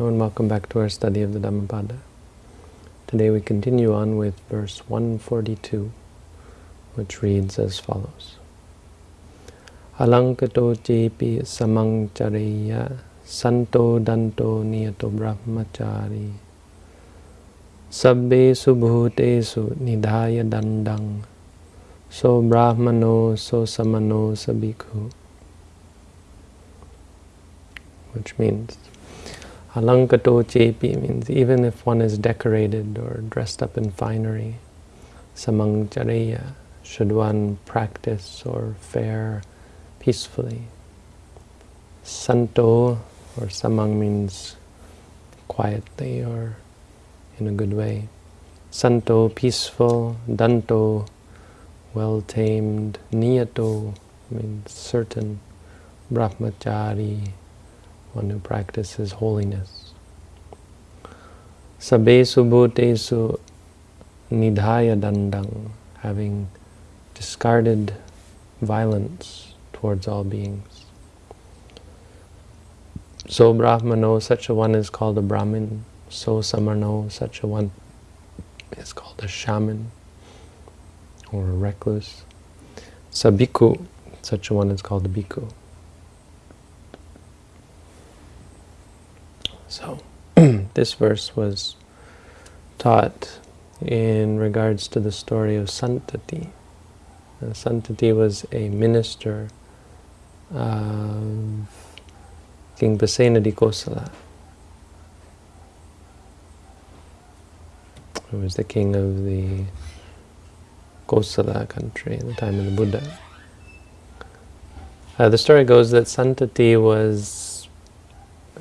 And welcome back to our study of the Dhammapada. Today we continue on with verse 142, which reads as follows. Alankato jepi samangchareya santo danto niyato brahmachari sabbe subhutesu nidhaya dandang so brahmano so samano sabikhu which means Alankato chepi means even if one is decorated or dressed up in finery, samangchareya, should one practice or fare peacefully. Santo or samang means quietly or in a good way. Santo, peaceful, danto, well-tamed, niyato means certain, brahmachari, one who practices holiness. Sabesu bhutesu nidhaya dandang, having discarded violence towards all beings. So Brahmano, such a one is called a Brahmin. So Samano, such a one is called a shaman or a recluse. Sabiku, such a one is called a bhikkhu. So this verse was taught in regards to the story of Santati. Santati was a minister of King Pasenadi Kosala, who was the king of the Kosala country in the time of the Buddha. Uh, the story goes that Santati was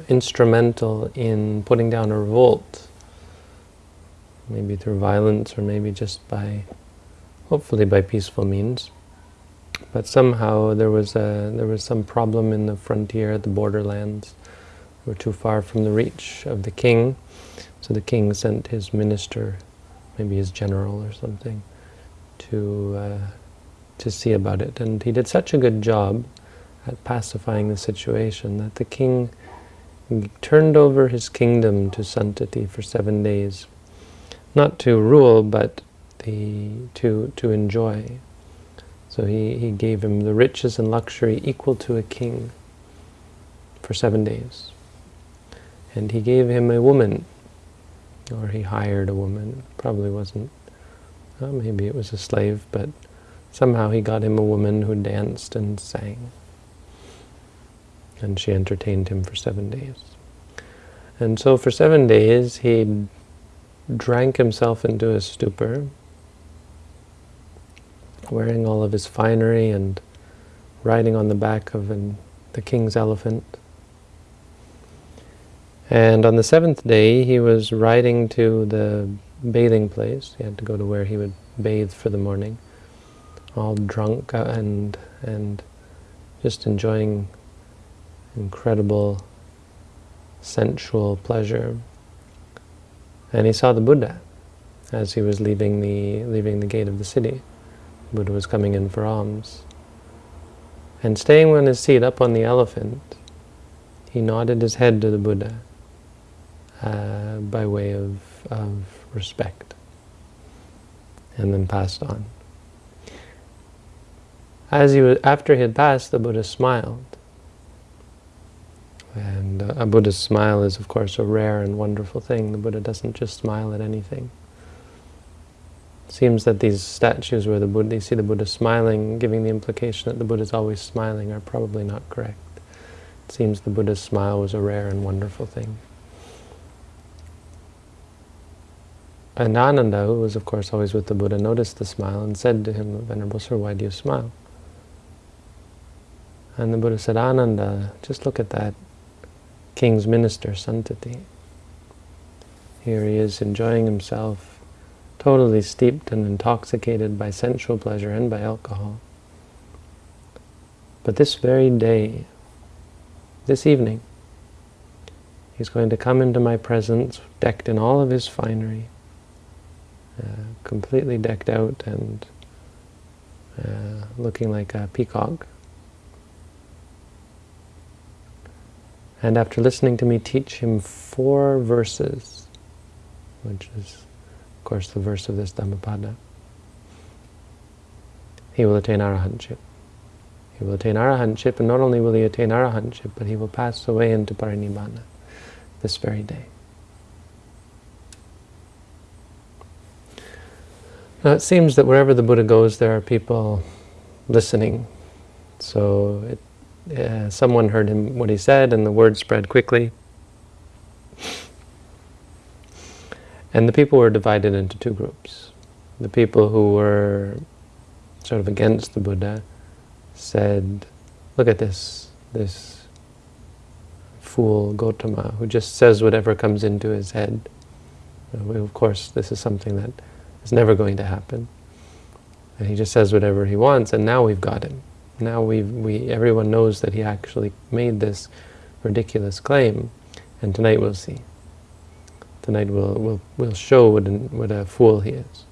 instrumental in putting down a revolt, maybe through violence or maybe just by, hopefully by peaceful means. But somehow there was a there was some problem in the frontier, the borderlands were too far from the reach of the king, so the king sent his minister, maybe his general or something, to uh, to see about it. And he did such a good job at pacifying the situation that the king he turned over his kingdom to Santati for seven days, not to rule, but the, to, to enjoy. So he, he gave him the riches and luxury equal to a king for seven days. And he gave him a woman, or he hired a woman, probably wasn't, well, maybe it was a slave, but somehow he got him a woman who danced and sang and she entertained him for seven days. And so for seven days he drank himself into a stupor, wearing all of his finery and riding on the back of an, the king's elephant. And on the seventh day he was riding to the bathing place. He had to go to where he would bathe for the morning, all drunk uh, and and just enjoying incredible sensual pleasure. And he saw the Buddha as he was leaving the, leaving the gate of the city. The Buddha was coming in for alms. And staying on his seat up on the elephant, he nodded his head to the Buddha uh, by way of, of respect, and then passed on. As he was, after he had passed, the Buddha smiled, and uh, a Buddha's smile is, of course, a rare and wonderful thing. The Buddha doesn't just smile at anything. It seems that these statues where the Buddha, you see the Buddha smiling, giving the implication that the Buddha is always smiling, are probably not correct. It seems the Buddha's smile was a rare and wonderful thing. And Ananda, who was, of course, always with the Buddha, noticed the smile and said to him, Venerable Sir, why do you smile? And the Buddha said, Ananda, just look at that king's minister, Santati. Here he is enjoying himself, totally steeped and intoxicated by sensual pleasure and by alcohol. But this very day, this evening, he's going to come into my presence, decked in all of his finery, uh, completely decked out and uh, looking like a peacock. And after listening to me teach him four verses, which is, of course, the verse of this Dhammapada, he will attain arahantship. He will attain arahantship, and not only will he attain arahantship, but he will pass away into parinibbana this very day. Now it seems that wherever the Buddha goes, there are people listening. So it, uh, someone heard him what he said, and the word spread quickly. And the people were divided into two groups. The people who were sort of against the Buddha said, look at this, this fool Gotama who just says whatever comes into his head. Of course, this is something that is never going to happen. And he just says whatever he wants, and now we've got him. Now we we everyone knows that he actually made this ridiculous claim, and tonight we'll see. Tonight we'll we'll we'll show what an, what a fool he is.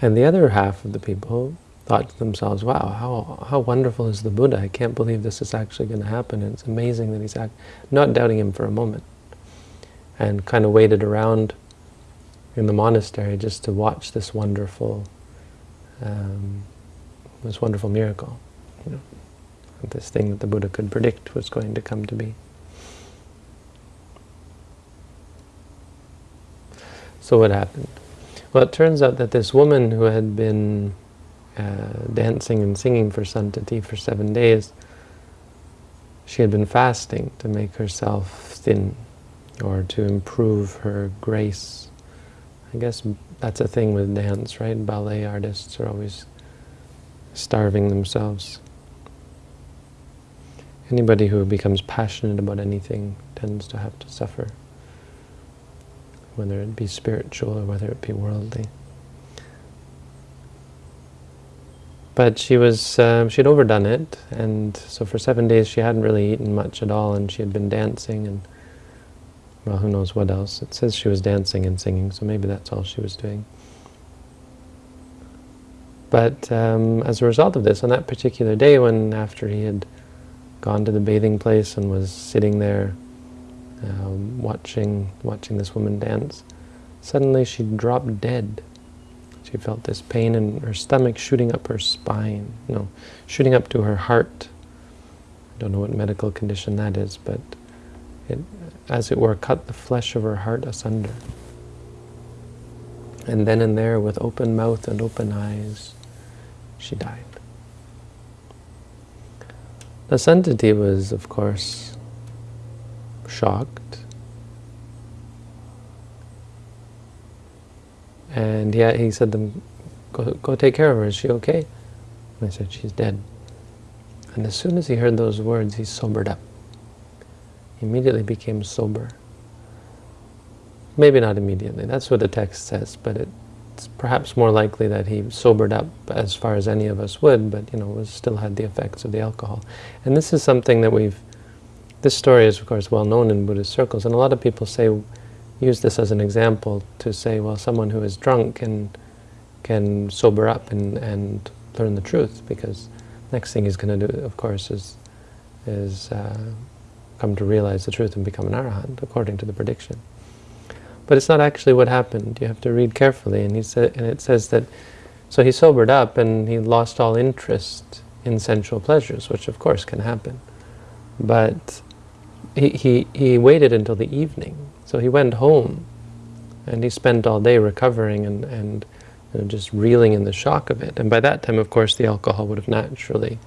And the other half of the people thought to themselves, wow, how, how wonderful is the Buddha? I can't believe this is actually going to happen. It's amazing that he's not doubting him for a moment and kind of waited around in the monastery just to watch this wonderful, um, this wonderful miracle. You know, this thing that the Buddha could predict was going to come to be. So what happened? Well, it turns out that this woman who had been uh, dancing and singing for Santati for seven days, she had been fasting to make herself thin or to improve her grace. I guess that's a thing with dance, right? Ballet artists are always starving themselves. Anybody who becomes passionate about anything tends to have to suffer, whether it be spiritual or whether it be worldly. But she was, uh, she had overdone it, and so for seven days she hadn't really eaten much at all, and she had been dancing and well, who knows what else. It says she was dancing and singing, so maybe that's all she was doing. But um, as a result of this, on that particular day when after he had gone to the bathing place and was sitting there um, watching, watching this woman dance, suddenly she dropped dead. She felt this pain in her stomach shooting up her spine, no, shooting up to her heart. I don't know what medical condition that is, but it as it were, cut the flesh of her heart asunder. And then and there, with open mouth and open eyes, she died. The Santati was, of course, shocked. And he, he said to them, go, go take care of her, is she okay? And I said, she's dead. And as soon as he heard those words, he sobered up immediately became sober. Maybe not immediately, that's what the text says, but it's perhaps more likely that he sobered up as far as any of us would, but you know, was still had the effects of the alcohol. And this is something that we've, this story is of course well known in Buddhist circles, and a lot of people say, use this as an example to say, well, someone who is drunk can, can sober up and, and learn the truth, because next thing he's going to do, of course, is, is uh, come to realize the truth and become an arahant, according to the prediction. But it's not actually what happened. You have to read carefully, and he said, and it says that, so he sobered up and he lost all interest in sensual pleasures, which of course can happen. But he, he, he waited until the evening. So he went home and he spent all day recovering and, and you know, just reeling in the shock of it. And by that time, of course, the alcohol would have naturally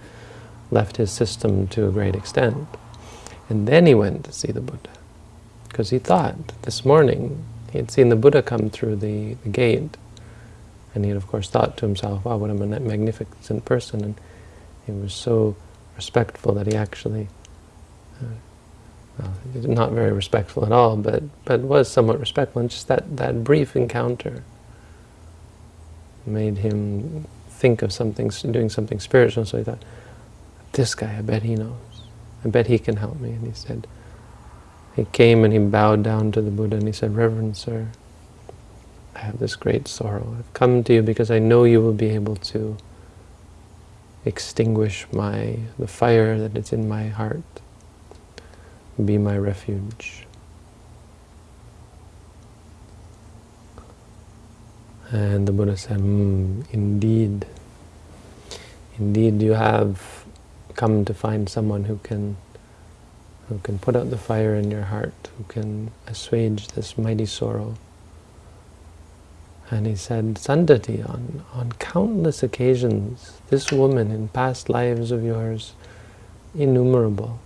left his system to a great extent. And then he went to see the Buddha. Because he thought, this morning, he had seen the Buddha come through the, the gate. And he had, of course, thought to himself, wow, what a magnificent person. And he was so respectful that he actually, uh, well, not very respectful at all, but, but was somewhat respectful. And just that, that brief encounter made him think of something, doing something spiritual. So he thought, this guy, I bet he knows. I bet he can help me. And he said, he came and he bowed down to the Buddha and he said, Reverend Sir, I have this great sorrow. I've come to you because I know you will be able to extinguish my the fire that is in my heart. Be my refuge. And the Buddha said, mm, indeed, indeed you have come to find someone who can who can put out the fire in your heart, who can assuage this mighty sorrow. And he said, Santati, on, on countless occasions, this woman in past lives of yours, innumerable,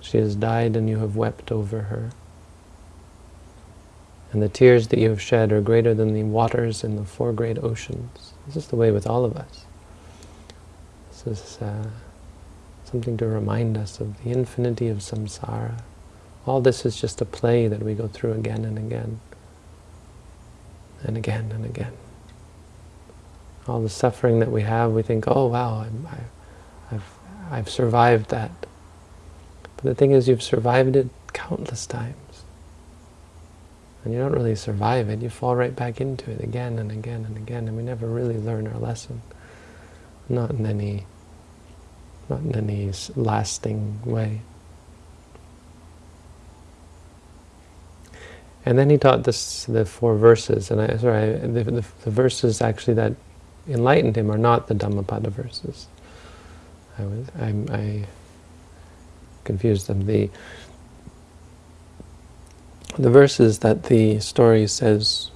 she has died and you have wept over her. And the tears that you have shed are greater than the waters in the four great oceans. This is the way with all of us. This is uh, something to remind us of the infinity of samsara. All this is just a play that we go through again and again, and again and again. All the suffering that we have, we think, oh wow, I, I've, I've survived that. But the thing is, you've survived it countless times. And you don't really survive it, you fall right back into it again and again and again, and we never really learn our lesson. Not in any, not in any lasting way. And then he taught this the four verses, and I sorry, the, the, the verses actually that enlightened him are not the Dhammapada verses. I was I, I confused them. The the verses that the story says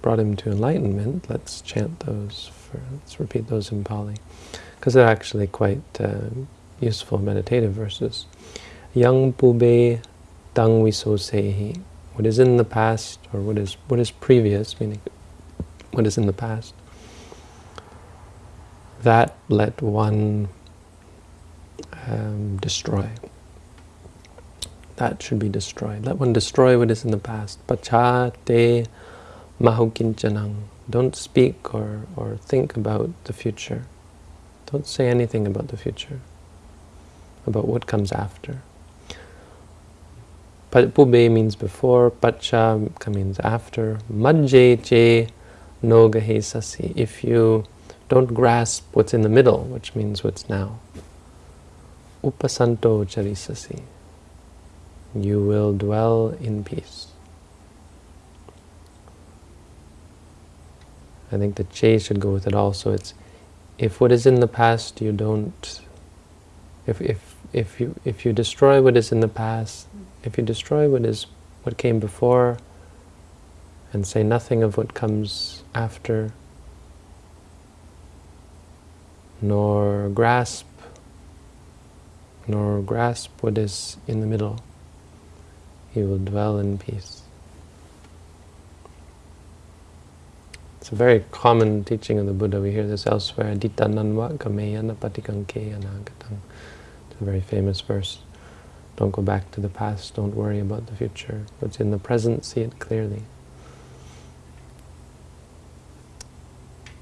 brought him to enlightenment, let's chant those, for, let's repeat those in Pali, because they're actually quite uh, useful meditative verses. Yang pube tang viso sehi, what is in the past, or what is what is previous, meaning what is in the past, that let one um, destroy that should be destroyed. Let one destroy what is in the past. Pacha te mahukinchanang. Don't speak or, or think about the future. Don't say anything about the future, about what comes after. Pube means before, pacha means after. Majje che nogahe sasi. If you don't grasp what's in the middle, which means what's now. Upasanto charisasi you will dwell in peace. I think the che should go with it also. It's if what is in the past you don't, if if if you if you destroy what is in the past, if you destroy what is what came before, and say nothing of what comes after, nor grasp, nor grasp what is in the middle he will dwell in peace. It's a very common teaching of the Buddha. We hear this elsewhere. Adita nanva kameyana patikanke anagatam. It's a very famous verse. Don't go back to the past. Don't worry about the future. What's in the present, see it clearly.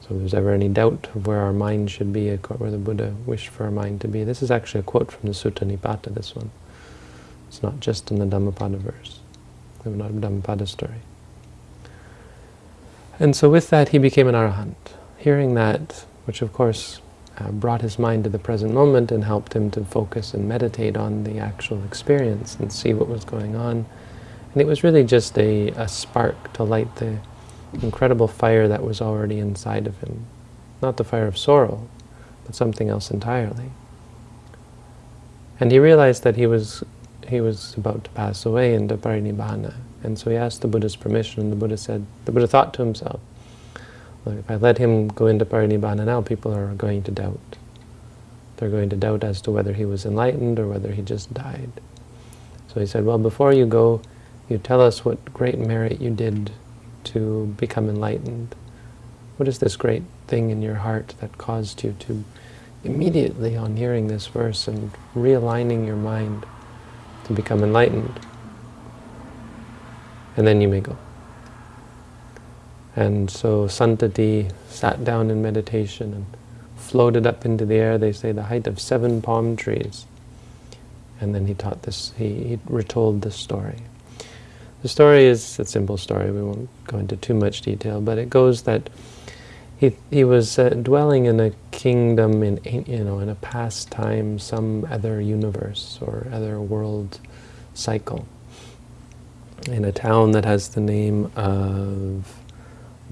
So if there's ever any doubt of where our mind should be, where the Buddha wished for our mind to be, this is actually a quote from the Sutta Nipata, this one. It's not just in the Dhammapada verse, the Dhammapada story. And so with that, he became an arahant. Hearing that, which of course uh, brought his mind to the present moment and helped him to focus and meditate on the actual experience and see what was going on. And it was really just a, a spark to light the incredible fire that was already inside of him. Not the fire of sorrow, but something else entirely. And he realized that he was he was about to pass away into parinibbana. And so he asked the Buddha's permission, and the Buddha said, the Buddha thought to himself, if I let him go into parinibbana now, people are going to doubt. They're going to doubt as to whether he was enlightened or whether he just died. So he said, well, before you go, you tell us what great merit you did to become enlightened. What is this great thing in your heart that caused you to immediately on hearing this verse and realigning your mind to become enlightened. And then you may go. And so Santati sat down in meditation and floated up into the air, they say the height of seven palm trees. And then he taught this, he, he retold this story. The story is a simple story, we won't go into too much detail, but it goes that he he was uh, dwelling in a kingdom in you know in a past time, some other universe or other world cycle, in a town that has the name of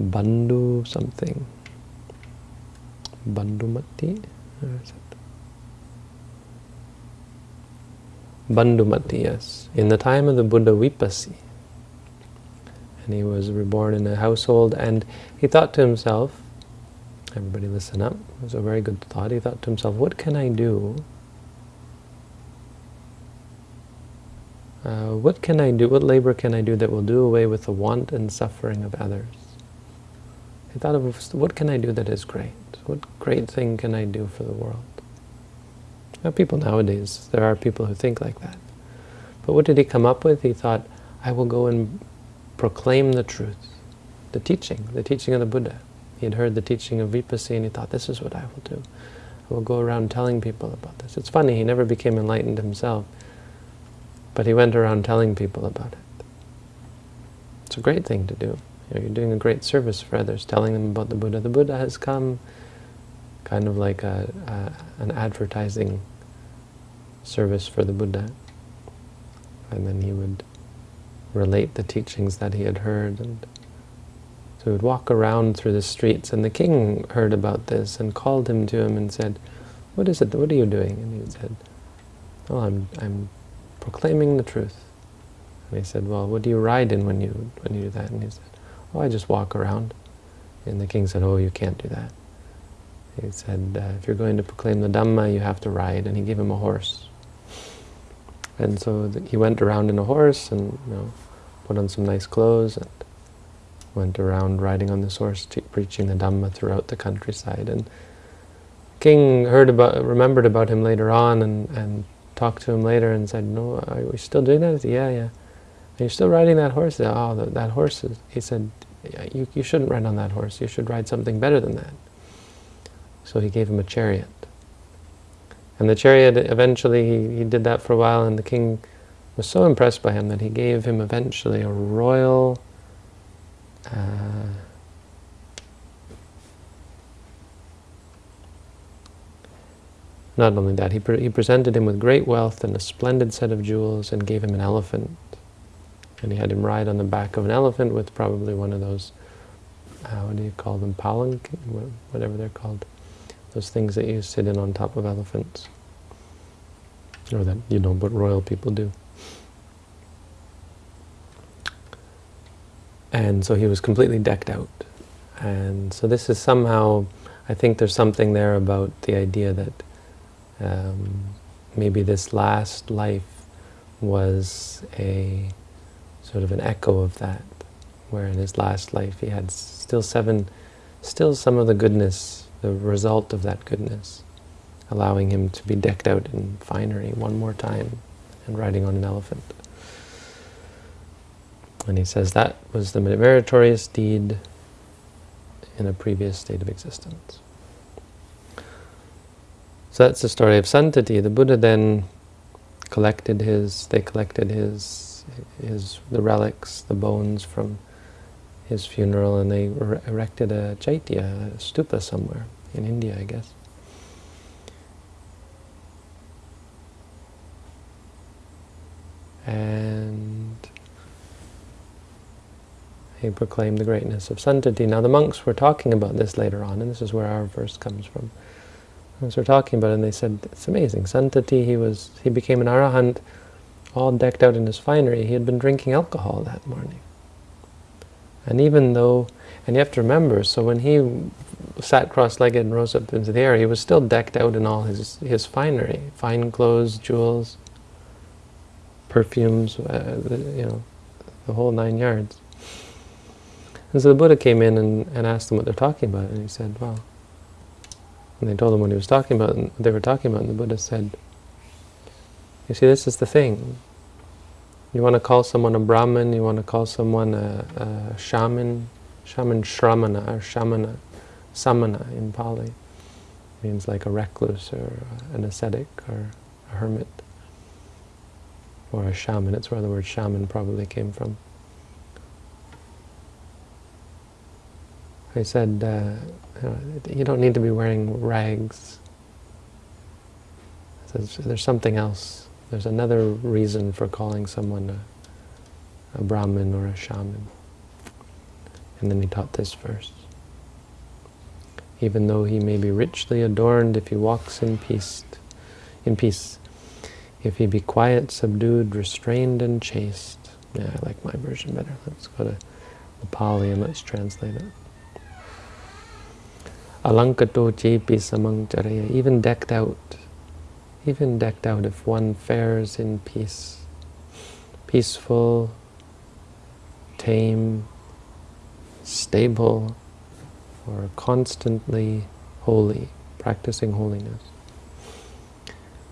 Bandhu something. Bandhumati? Bandhumati, yes. In the time of the Buddha Vipassi. And he was reborn in a household and he thought to himself, everybody listen up, it was a very good thought, he thought to himself, what can I do Uh, what can I do, what labor can I do that will do away with the want and suffering of others? I thought of what can I do that is great? What great thing can I do for the world? Now, people nowadays, there are people who think like that. But what did he come up with? He thought, I will go and proclaim the truth, the teaching, the teaching of the Buddha. He had heard the teaching of Vipassi and he thought, this is what I will do. I will go around telling people about this. It's funny, he never became enlightened himself. But he went around telling people about it. It's a great thing to do. You know, you're doing a great service for others, telling them about the Buddha. The Buddha has come, kind of like a, a, an advertising service for the Buddha. And then he would relate the teachings that he had heard. and So he would walk around through the streets, and the king heard about this and called him to him and said, what is it, what are you doing? And he said, oh, I'm, I'm proclaiming the truth. And he said, well, what do you ride in when you, when you do that? And he said, oh, I just walk around. And the king said, oh, you can't do that. He said, uh, if you're going to proclaim the Dhamma, you have to ride. And he gave him a horse. And so he went around in a horse and you know, put on some nice clothes and went around riding on this horse, preaching the Dhamma throughout the countryside. And king heard about, remembered about him later on and, and talked to him later and said, no, are we still doing that? Said, yeah, yeah. Are you still riding that horse? Said, oh, that, that horse is, he said, you, you shouldn't ride on that horse. You should ride something better than that. So he gave him a chariot. And the chariot, eventually, he, he did that for a while, and the king was so impressed by him that he gave him eventually a royal uh, Not only that, he, pre he presented him with great wealth and a splendid set of jewels and gave him an elephant. And he had him ride on the back of an elephant with probably one of those, uh, what do you call them, palanquin, whatever they're called. Those things that you sit in on top of elephants. Or that, you know, what royal people do. And so he was completely decked out. And so this is somehow, I think there's something there about the idea that um, maybe this last life was a sort of an echo of that, where in his last life he had still seven, still some of the goodness, the result of that goodness, allowing him to be decked out in finery one more time and riding on an elephant. And he says that was the meritorious deed in a previous state of existence. So that's the story of Santati. The Buddha then collected his, they collected his, his, the relics, the bones from his funeral, and they er, erected a chaitya, a stupa somewhere, in India, I guess. And he proclaimed the greatness of Santati. Now the monks were talking about this later on, and this is where our verse comes from as we're talking about it, and they said, it's amazing. Santati, he was, he became an arahant, all decked out in his finery. He had been drinking alcohol that morning. And even though, and you have to remember, so when he sat cross-legged and rose up into the air, he was still decked out in all his, his finery, fine clothes, jewels, perfumes, uh, you know, the whole nine yards. And so the Buddha came in and, and asked them what they're talking about, and he said, well, and they told him what he was talking about, and what they were talking about, and the Buddha said, you see, this is the thing. You want to call someone a Brahmin, you want to call someone a, a shaman, shaman shramana, or shamana, samana in Pali. Means like a recluse, or an ascetic, or a hermit, or a shaman. It's where the word shaman probably came from. I said, uh, you don't need to be wearing rags. There's something else. There's another reason for calling someone a, a Brahmin or a shaman. And then he taught this verse. Even though he may be richly adorned, if he walks in peace, in peace, if he be quiet, subdued, restrained, and chaste. Yeah, I like my version better. Let's go to the Pali and let's translate it. Alankato chepi samang even decked out, even decked out if one fares in peace, peaceful, tame, stable, or constantly holy, practicing holiness.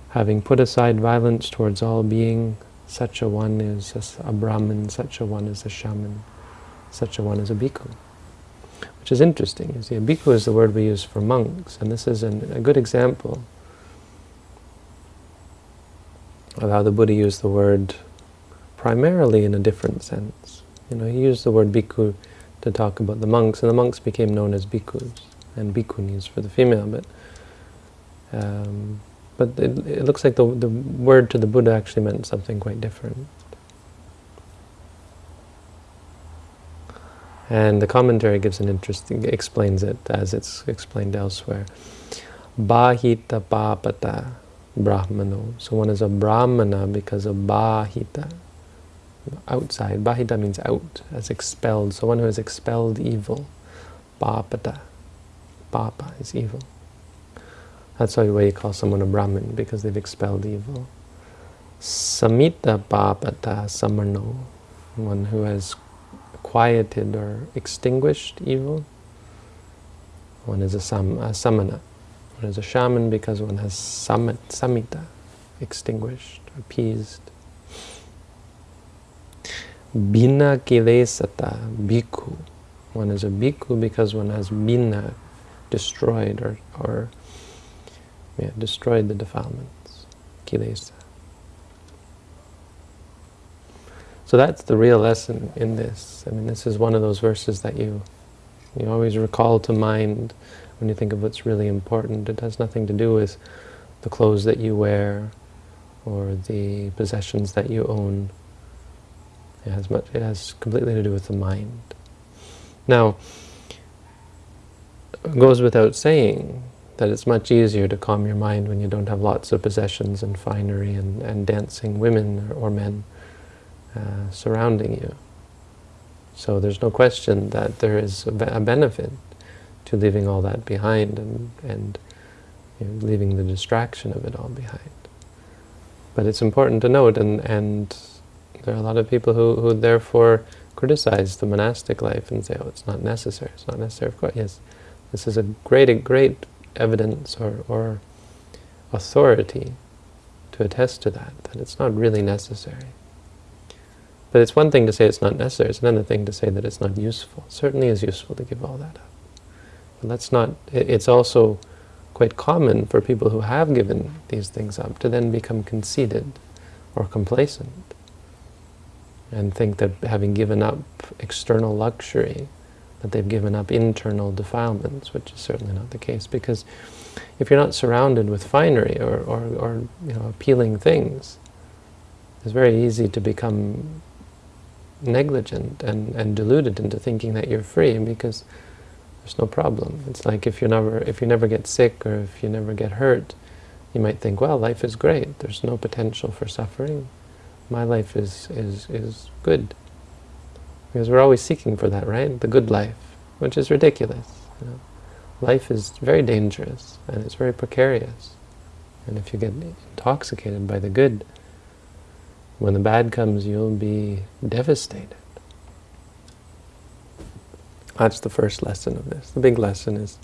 Having put aside violence towards all being, such a one is a, a Brahmin, such a one is a shaman, such a one is a bhikkhu. Which is interesting. You see, bhikkhu is the word we use for monks, and this is an, a good example of how the Buddha used the word primarily in a different sense. You know, he used the word bhikkhu to talk about the monks, and the monks became known as bhikkhus and bhikkhunis for the female, but um, but it, it, looks like the, the word to the Buddha actually meant something quite different. And the commentary gives an interesting, explains it as it's explained elsewhere. Bahita papata brahmano. So one is a brahmana because of bahita, outside. Bahita means out, as expelled. So one who has expelled evil. Papata. Papa is evil. That's why you call someone a Brahmin, because they've expelled evil. Samita papata samano. One who has quieted or extinguished evil. One is a, sam, a samana. One is a shaman because one has samit, samita, extinguished, appeased. Bina kilesata, bhikkhu. One is a bhikkhu because one has bina, destroyed or, or yeah, destroyed the defilements, kilesa. So that's the real lesson in this. I mean, this is one of those verses that you you always recall to mind when you think of what's really important. It has nothing to do with the clothes that you wear or the possessions that you own. It has much. It has completely to do with the mind. Now, it goes without saying that it's much easier to calm your mind when you don't have lots of possessions and finery and, and dancing women or, or men uh, surrounding you. So there's no question that there is a, be a benefit to leaving all that behind and, and you know, leaving the distraction of it all behind. But it's important to note, and, and there are a lot of people who, who therefore criticize the monastic life and say, oh, it's not necessary, it's not necessary. Of course, yes, this is a great, great evidence or, or authority to attest to that, that it's not really necessary. But it's one thing to say it's not necessary, it's another thing to say that it's not useful. It certainly is useful to give all that up. But let's not, it's also quite common for people who have given these things up to then become conceited or complacent and think that having given up external luxury, that they've given up internal defilements, which is certainly not the case. Because if you're not surrounded with finery or, or, or you know, appealing things, it's very easy to become negligent and, and deluded into thinking that you're free because there's no problem. It's like if you never if you never get sick or if you never get hurt, you might think, well, life is great. There's no potential for suffering. My life is is is good. Because we're always seeking for that, right? The good life, which is ridiculous. You know? Life is very dangerous and it's very precarious. And if you get intoxicated by the good, when the bad comes, you'll be devastated. That's the first lesson of this. The big lesson is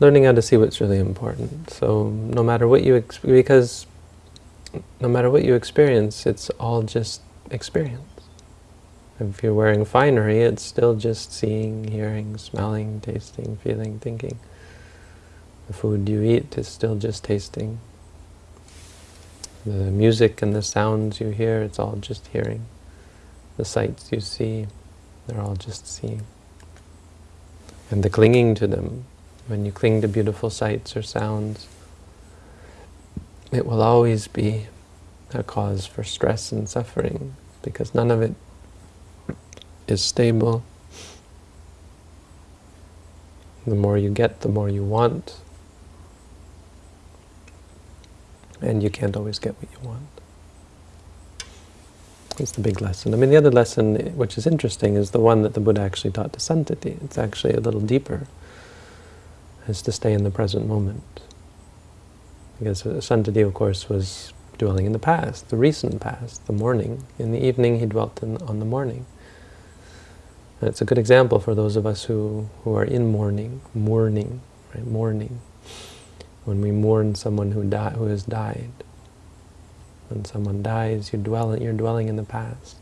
learning how to see what's really important. So no matter what you, because no matter what you experience, it's all just experience. If you're wearing finery, it's still just seeing, hearing, smelling, tasting, feeling, thinking. The food you eat is still just tasting, the music and the sounds you hear, it's all just hearing. The sights you see, they're all just seeing. And the clinging to them, when you cling to beautiful sights or sounds, it will always be a cause for stress and suffering because none of it is stable. The more you get, the more you want. And you can't always get what you want. It's the big lesson. I mean, the other lesson, which is interesting, is the one that the Buddha actually taught to Santati. It's actually a little deeper. Is to stay in the present moment. Because Santati, of course, was dwelling in the past, the recent past, the morning. In the evening, he dwelt in, on the morning. And it's a good example for those of us who, who are in mourning, mourning, right, mourning. When we mourn someone who, who has died. When someone dies, you dwell, you're dwelling in the past.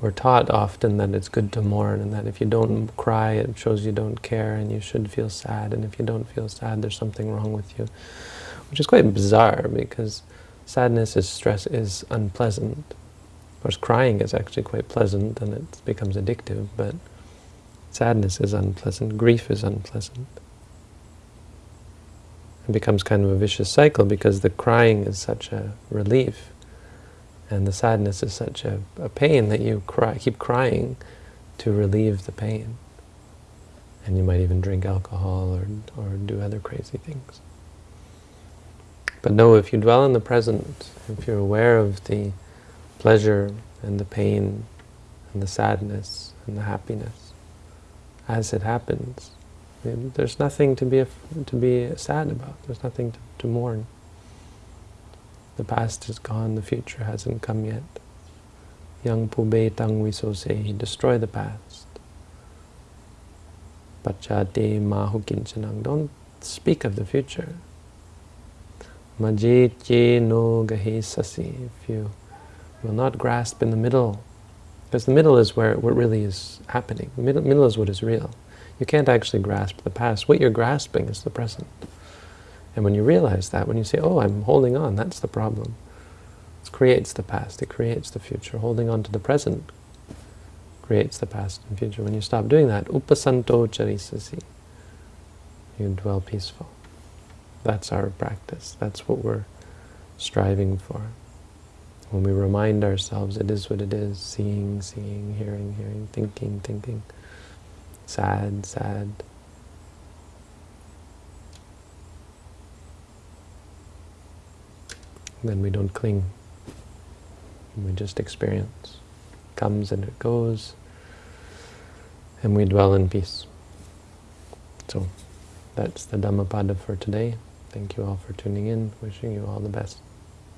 We're taught often that it's good to mourn and that if you don't cry, it shows you don't care and you should feel sad. And if you don't feel sad, there's something wrong with you. Which is quite bizarre because sadness is stress is unpleasant. Of course, crying is actually quite pleasant and it becomes addictive, but sadness is unpleasant, grief is unpleasant. It becomes kind of a vicious cycle because the crying is such a relief and the sadness is such a, a pain that you cry, keep crying to relieve the pain. And you might even drink alcohol or, or do other crazy things. But no, if you dwell in the present, if you're aware of the pleasure and the pain and the sadness and the happiness as it happens, there's nothing to be to be sad about. There's nothing to, to mourn. The past is gone, the future hasn't come yet. Yang pube tang visose, destroy the past. Pachate mahu kinchanang, don't speak of the future. Majit no sasi, if you will not grasp in the middle, because the middle is where what really is happening. The middle, middle is what is real. You can't actually grasp the past. What you're grasping is the present. And when you realize that, when you say, oh, I'm holding on, that's the problem. It creates the past, it creates the future. Holding on to the present creates the past and future. When you stop doing that, upasanto charisasi, you dwell peaceful. That's our practice. That's what we're striving for. When we remind ourselves it is what it is, seeing, seeing, hearing, hearing, thinking, thinking, sad, sad, then we don't cling. We just experience. It comes and it goes, and we dwell in peace. So that's the Dhammapada for today. Thank you all for tuning in. Wishing you all the best.